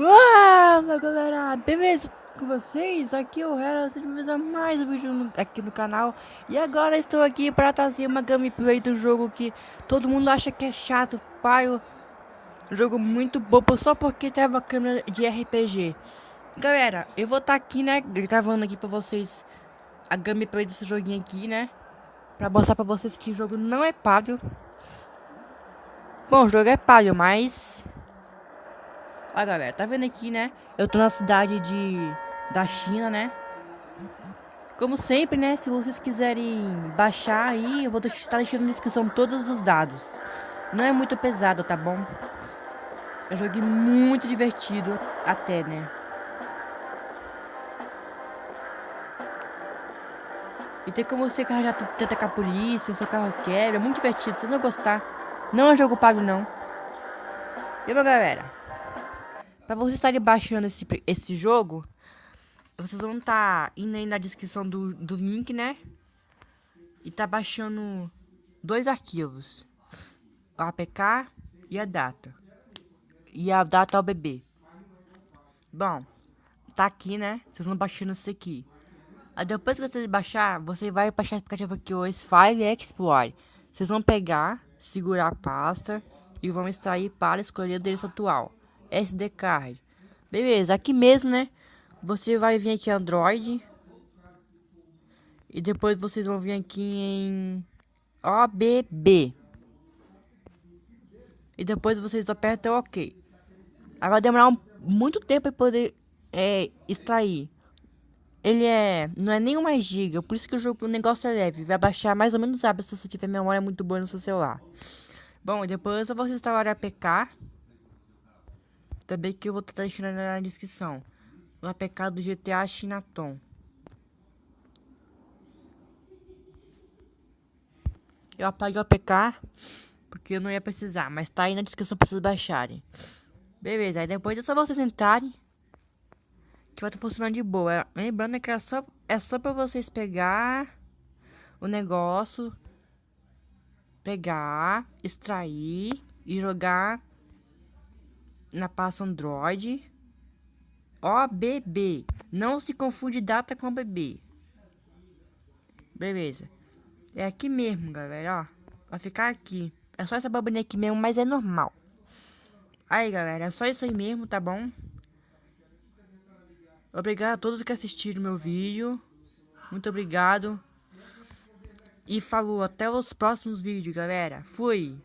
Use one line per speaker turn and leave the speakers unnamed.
Fala galera, beleza com vocês? Aqui é o Hera, sejam bem mais um vídeo no, aqui no canal. E agora estou aqui para trazer uma gameplay do jogo que todo mundo acha que é chato, pai. Um jogo muito bobo só porque tem uma câmera de RPG Galera, eu vou estar tá aqui, né, gravando aqui para vocês a gameplay desse joguinho aqui, né? Pra mostrar pra vocês que o jogo não é pago Bom, o jogo é pago, mas Olha galera, tá vendo aqui, né? Eu tô na cidade de da China, né? Como sempre, né? Se vocês quiserem baixar aí, eu vou estar tá deixando na descrição todos os dados. Não é muito pesado, tá bom? É um jogo muito divertido até, né? E tem como você já tenta com a polícia, seu carro quebra, é muito divertido, vocês vão gostar. Não é jogo pago não. E meu galera? Pra vocês estarem baixando esse, esse jogo, vocês vão estar tá indo aí na descrição do, do link, né? E tá baixando dois arquivos. O APK e a data. E a data ao bebê. Bom, tá aqui, né? Vocês vão baixando isso aqui. Aí depois que vocês baixar, você vai baixar o aplicativo aqui, o File Explore. Vocês vão pegar, segurar a pasta e vão extrair para escolher o endereço atual. SD card. Beleza, aqui mesmo, né? Você vai vir aqui Android. E depois vocês vão vir aqui em OBB. E depois vocês apertam OK. Aí vai demorar um, muito tempo para poder é, extrair. Ele é. Não é nem uma giga, por isso que o jogo o negócio é leve. Vai baixar mais ou menos rápido se você tiver memória muito boa no seu celular. Bom, depois eu vou instalar a APK. Também que eu vou estar deixando na descrição. O APK do GTA Chinaton. Eu apaguei o APK porque eu não ia precisar, mas tá aí na descrição para vocês baixarem. Beleza, aí depois é só vocês entrarem que vai estar funcionando de boa. Lembrando que é só, é só para vocês pegar o negócio, pegar, extrair e jogar na pasta Android. OBB. Não se confunde data com BB. Beleza. É aqui mesmo, galera, ó. Vai ficar aqui. É só essa babinha aqui mesmo, mas é normal. Aí, galera, é só isso aí mesmo, tá bom? Obrigado a todos que assistiram meu vídeo. Muito obrigado. E falou, até os próximos vídeos, galera. Fui.